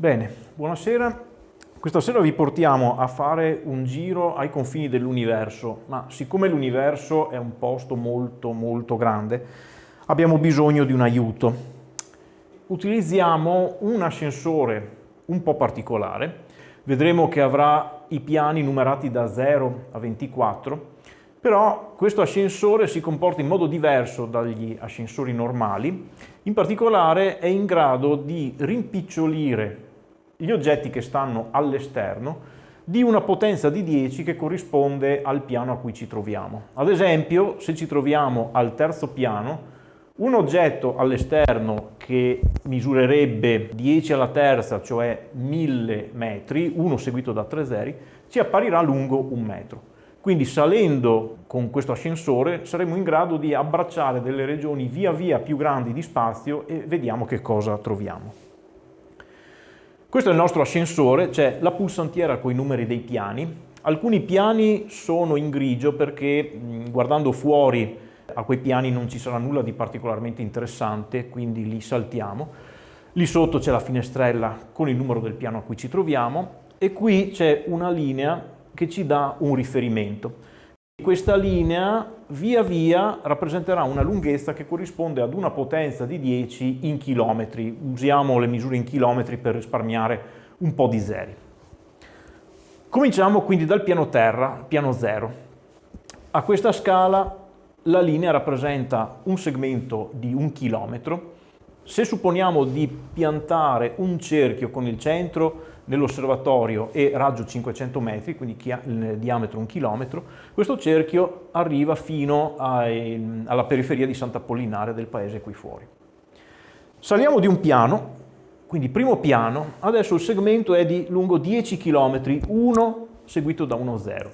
Bene, buonasera. Questa sera vi portiamo a fare un giro ai confini dell'universo, ma siccome l'universo è un posto molto molto grande, abbiamo bisogno di un aiuto. Utilizziamo un ascensore un po' particolare, vedremo che avrà i piani numerati da 0 a 24, però questo ascensore si comporta in modo diverso dagli ascensori normali, in particolare è in grado di rimpicciolire gli oggetti che stanno all'esterno di una potenza di 10 che corrisponde al piano a cui ci troviamo. Ad esempio, se ci troviamo al terzo piano, un oggetto all'esterno che misurerebbe 10 alla terza, cioè 1000 metri, uno seguito da 3 zeri, ci apparirà lungo un metro. Quindi salendo con questo ascensore saremo in grado di abbracciare delle regioni via via più grandi di spazio e vediamo che cosa troviamo. Questo è il nostro ascensore, c'è la pulsantiera con i numeri dei piani. Alcuni piani sono in grigio perché guardando fuori a quei piani non ci sarà nulla di particolarmente interessante, quindi li saltiamo. Lì sotto c'è la finestrella con il numero del piano a cui ci troviamo e qui c'è una linea che ci dà un riferimento. Questa linea via via rappresenterà una lunghezza che corrisponde ad una potenza di 10 in chilometri. Usiamo le misure in chilometri per risparmiare un po' di zeri. Cominciamo quindi dal piano terra, piano 0. A questa scala la linea rappresenta un segmento di un chilometro. Se supponiamo di piantare un cerchio con il centro nell'osservatorio e raggio 500 metri, quindi diametro un chilometro, questo cerchio arriva fino ai, alla periferia di Sant'Apollinare del paese qui fuori. Saliamo di un piano, quindi primo piano, adesso il segmento è di lungo 10 km, 1 seguito da uno 0.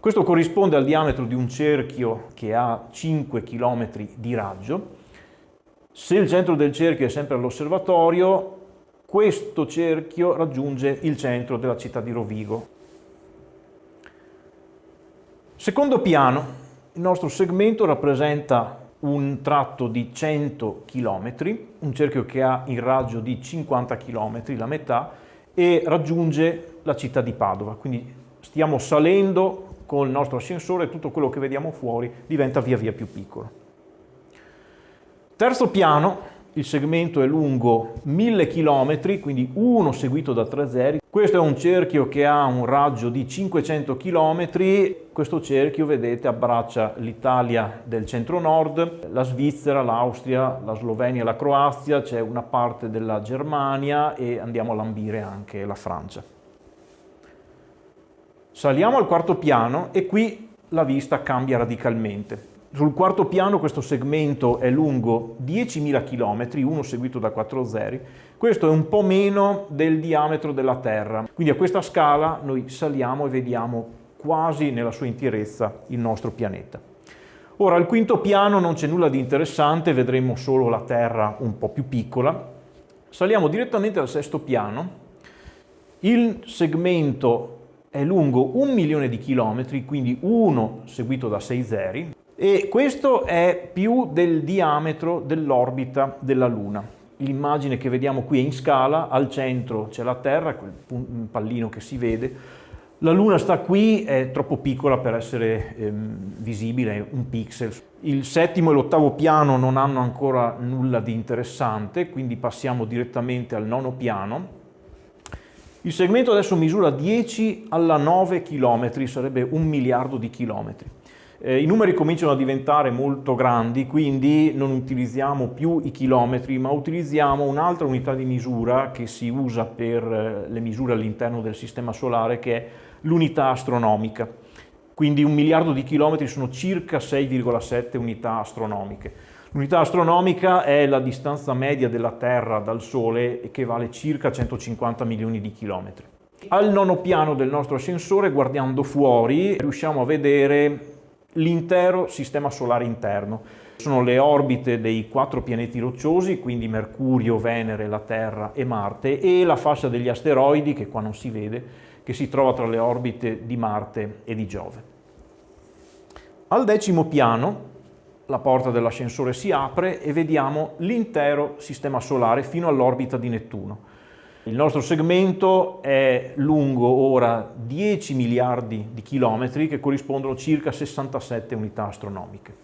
Questo corrisponde al diametro di un cerchio che ha 5 km di raggio. Se il centro del cerchio è sempre all'osservatorio, questo cerchio raggiunge il centro della città di Rovigo. Secondo piano, il nostro segmento rappresenta un tratto di 100 km, un cerchio che ha il raggio di 50 km, la metà, e raggiunge la città di Padova. Quindi stiamo salendo con il nostro ascensore e tutto quello che vediamo fuori diventa via via più piccolo. Terzo piano, il segmento è lungo 1000 km, quindi 1 seguito da 3 zeri. Questo è un cerchio che ha un raggio di 500 km. Questo cerchio, vedete, abbraccia l'Italia del centro-nord, la Svizzera, l'Austria, la Slovenia la Croazia, c'è una parte della Germania e andiamo a lambire anche la Francia. Saliamo al quarto piano e qui la vista cambia radicalmente. Sul quarto piano questo segmento è lungo 10.000 km, uno seguito da 4 zeri. Questo è un po' meno del diametro della Terra. Quindi a questa scala noi saliamo e vediamo quasi nella sua interezza il nostro pianeta. Ora, al quinto piano non c'è nulla di interessante, vedremo solo la Terra un po' più piccola. Saliamo direttamente al sesto piano. Il segmento è lungo un milione di chilometri, quindi 1 seguito da 6 zeri e questo è più del diametro dell'orbita della Luna. L'immagine che vediamo qui è in scala, al centro c'è la Terra, quel pallino che si vede, la Luna sta qui, è troppo piccola per essere ehm, visibile, un pixel. Il settimo e l'ottavo piano non hanno ancora nulla di interessante, quindi passiamo direttamente al nono piano. Il segmento adesso misura 10 alla 9 km, sarebbe un miliardo di chilometri. Eh, I numeri cominciano a diventare molto grandi, quindi non utilizziamo più i chilometri, ma utilizziamo un'altra unità di misura che si usa per eh, le misure all'interno del Sistema Solare, che è l'unità astronomica. Quindi un miliardo di chilometri sono circa 6,7 unità astronomiche. L'unità astronomica è la distanza media della Terra dal Sole, che vale circa 150 milioni di chilometri. Al nono piano del nostro ascensore, guardando fuori, riusciamo a vedere l'intero sistema solare interno. Sono le orbite dei quattro pianeti rocciosi, quindi Mercurio, Venere, la Terra e Marte, e la fascia degli asteroidi, che qua non si vede, che si trova tra le orbite di Marte e di Giove. Al decimo piano la porta dell'ascensore si apre e vediamo l'intero sistema solare fino all'orbita di Nettuno. Il nostro segmento è lungo ora 10 miliardi di chilometri che corrispondono circa 67 unità astronomiche.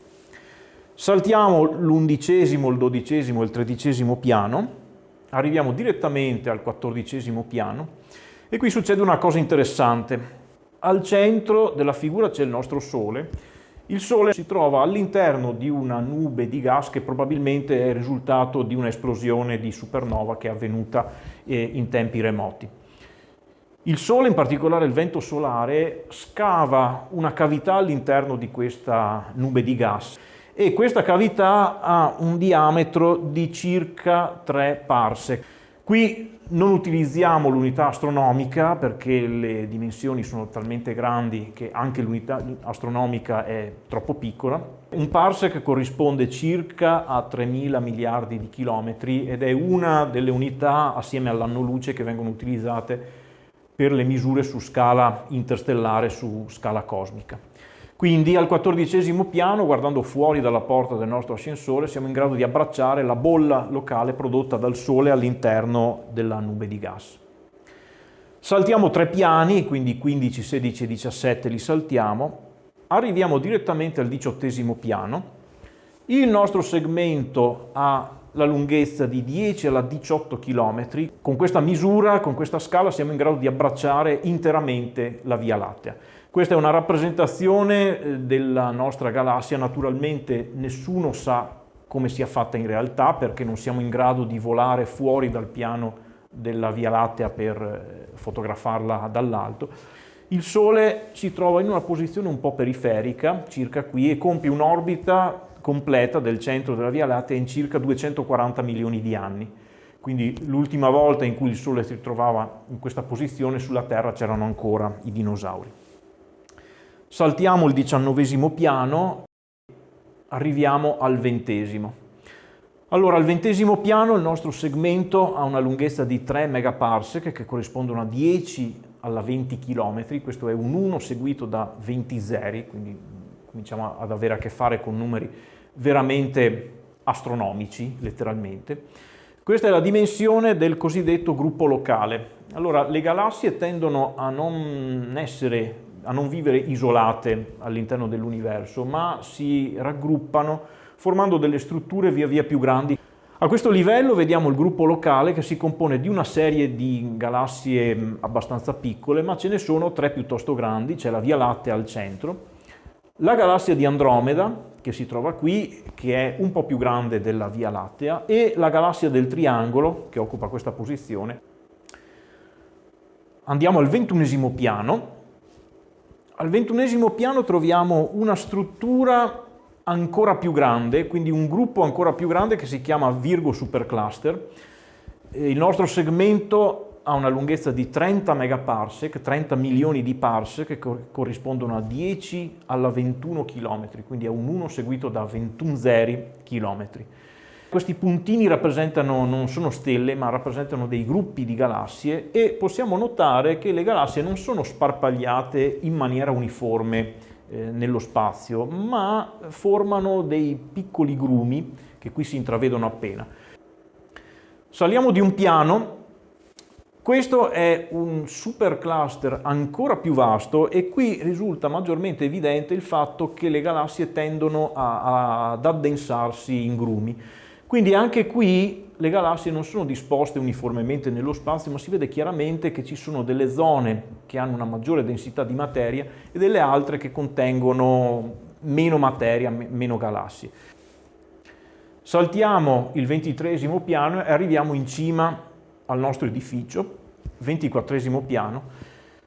Saltiamo l'undicesimo, il dodicesimo e il tredicesimo piano, arriviamo direttamente al quattordicesimo piano e qui succede una cosa interessante. Al centro della figura c'è il nostro Sole. Il Sole si trova all'interno di una nube di gas che probabilmente è il risultato di un'esplosione di supernova che è avvenuta eh, in tempi remoti. Il Sole, in particolare il vento solare, scava una cavità all'interno di questa nube di gas e questa cavità ha un diametro di circa 3 parsec. Qui non utilizziamo l'unità astronomica perché le dimensioni sono talmente grandi che anche l'unità astronomica è troppo piccola. Un parsec corrisponde circa a 3.000 miliardi di chilometri ed è una delle unità assieme all'anno luce che vengono utilizzate per le misure su scala interstellare, su scala cosmica. Quindi al quattordicesimo piano, guardando fuori dalla porta del nostro ascensore, siamo in grado di abbracciare la bolla locale prodotta dal Sole all'interno della nube di gas. Saltiamo tre piani, quindi 15, 16 e 17 li saltiamo, arriviamo direttamente al diciottesimo piano. Il nostro segmento ha la lunghezza di 10 alla 18 km. Con questa misura, con questa scala, siamo in grado di abbracciare interamente la Via Lattea. Questa è una rappresentazione eh, della nostra galassia, naturalmente nessuno sa come sia fatta in realtà perché non siamo in grado di volare fuori dal piano della Via Lattea per eh, fotografarla dall'alto. Il Sole si trova in una posizione un po' periferica, circa qui, e compie un'orbita completa del centro della Via Lattea in circa 240 milioni di anni. Quindi l'ultima volta in cui il Sole si trovava in questa posizione sulla Terra c'erano ancora i dinosauri. Saltiamo il diciannovesimo piano, arriviamo al ventesimo. Allora, al ventesimo piano il nostro segmento ha una lunghezza di 3 megaparsec che corrispondono a 10 alla 20 km, questo è un 1 seguito da 20 zeri, quindi cominciamo ad avere a che fare con numeri veramente astronomici, letteralmente. Questa è la dimensione del cosiddetto gruppo locale. Allora, le galassie tendono a non essere a non vivere isolate all'interno dell'universo, ma si raggruppano formando delle strutture via via più grandi. A questo livello vediamo il gruppo locale che si compone di una serie di galassie abbastanza piccole, ma ce ne sono tre piuttosto grandi, c'è la Via Lattea al centro, la galassia di Andromeda, che si trova qui, che è un po' più grande della Via Lattea, e la galassia del Triangolo, che occupa questa posizione. Andiamo al ventunesimo piano, al ventunesimo piano troviamo una struttura ancora più grande, quindi un gruppo ancora più grande che si chiama Virgo Supercluster. Il nostro segmento ha una lunghezza di 30 megaparsec, 30 milioni di parsec che corrispondono a 10 alla 21 km, quindi è un 1 seguito da 21 zeri chilometri. Questi puntini rappresentano, non sono stelle, ma rappresentano dei gruppi di galassie e possiamo notare che le galassie non sono sparpagliate in maniera uniforme eh, nello spazio, ma formano dei piccoli grumi che qui si intravedono appena. Saliamo di un piano, questo è un supercluster ancora più vasto e qui risulta maggiormente evidente il fatto che le galassie tendono a, a, ad addensarsi in grumi. Quindi anche qui le galassie non sono disposte uniformemente nello spazio, ma si vede chiaramente che ci sono delle zone che hanno una maggiore densità di materia e delle altre che contengono meno materia, meno galassie. Saltiamo il ventitresimo piano e arriviamo in cima al nostro edificio, ventiquattresimo piano.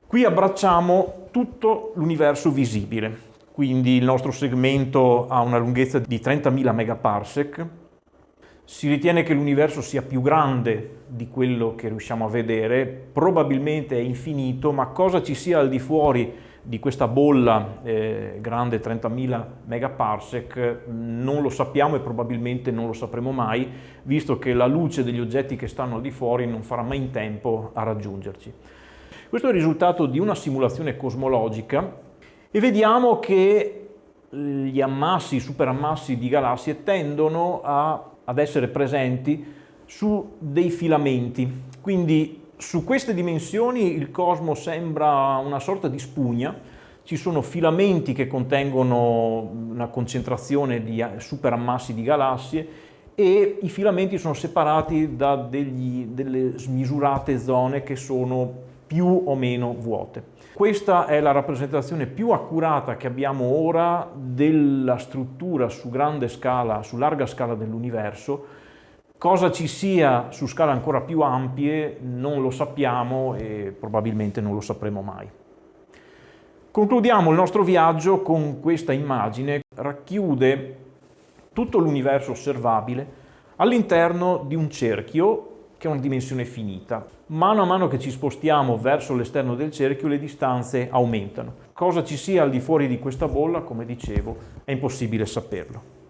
Qui abbracciamo tutto l'universo visibile, quindi il nostro segmento ha una lunghezza di 30.000 megaparsec, si ritiene che l'universo sia più grande di quello che riusciamo a vedere, probabilmente è infinito, ma cosa ci sia al di fuori di questa bolla eh, grande 30.000 megaparsec non lo sappiamo e probabilmente non lo sapremo mai, visto che la luce degli oggetti che stanno al di fuori non farà mai in tempo a raggiungerci. Questo è il risultato di una simulazione cosmologica e vediamo che gli ammassi, i superammassi di galassie tendono a ad essere presenti su dei filamenti. Quindi Su queste dimensioni il cosmo sembra una sorta di spugna, ci sono filamenti che contengono una concentrazione di superammassi di galassie e i filamenti sono separati da degli, delle smisurate zone che sono più o meno vuote. Questa è la rappresentazione più accurata che abbiamo ora della struttura su grande scala, su larga scala dell'universo. Cosa ci sia su scale ancora più ampie non lo sappiamo e probabilmente non lo sapremo mai. Concludiamo il nostro viaggio con questa immagine, racchiude tutto l'universo osservabile all'interno di un cerchio che ha una dimensione finita. Mano a mano che ci spostiamo verso l'esterno del cerchio le distanze aumentano. Cosa ci sia al di fuori di questa bolla, come dicevo, è impossibile saperlo.